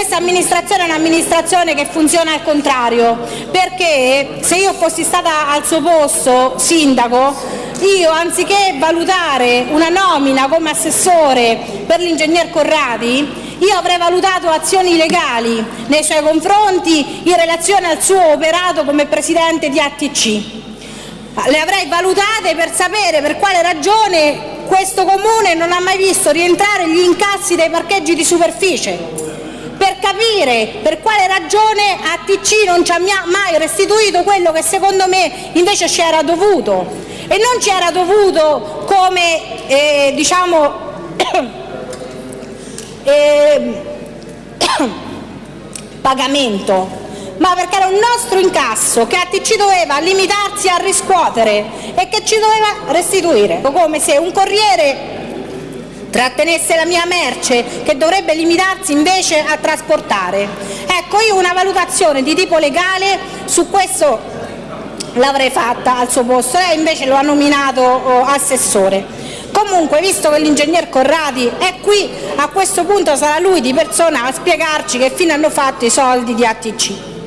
questa amministrazione è un'amministrazione che funziona al contrario, perché se io fossi stata al suo posto sindaco, io anziché valutare una nomina come assessore per l'ingegner Corradi, io avrei valutato azioni legali nei suoi confronti in relazione al suo operato come presidente di ATC. Le avrei valutate per sapere per quale ragione questo comune non ha mai visto rientrare gli incassi dei parcheggi di superficie, per capire per quale ragione ATC non ci ha mai restituito quello che secondo me invece ci era dovuto. E non ci era dovuto come eh, diciamo eh, pagamento, ma perché era un nostro incasso che ATC doveva limitarsi a riscuotere e che ci doveva restituire, come se un corriere trattenesse la mia merce che dovrebbe limitarsi invece a trasportare. Ecco, io una valutazione di tipo legale su questo l'avrei fatta al suo posto, lei invece lo ha nominato oh, assessore. Comunque, visto che l'ingegner Corradi è qui, a questo punto sarà lui di persona a spiegarci che fine hanno fatto i soldi di ATC.